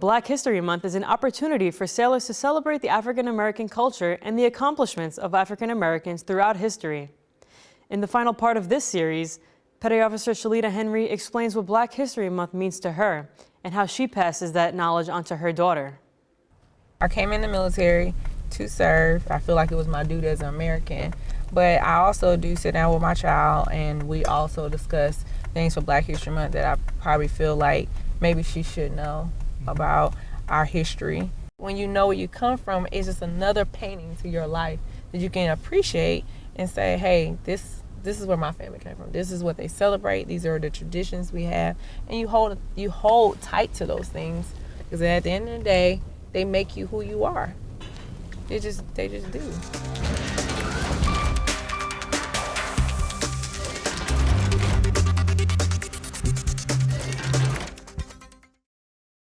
Black History Month is an opportunity for sailors to celebrate the African American culture and the accomplishments of African Americans throughout history. In the final part of this series, Petty Officer Shalita Henry explains what Black History Month means to her and how she passes that knowledge onto her daughter. I came in the military to serve. I feel like it was my duty as an American. But I also do sit down with my child and we also discuss things for Black History Month that I probably feel like maybe she should know about our history. When you know where you come from, it's just another painting to your life that you can appreciate and say, hey, this this is where my family came from. This is what they celebrate. These are the traditions we have, and you hold you hold tight to those things because at the end of the day, they make you who you are. They just they just do.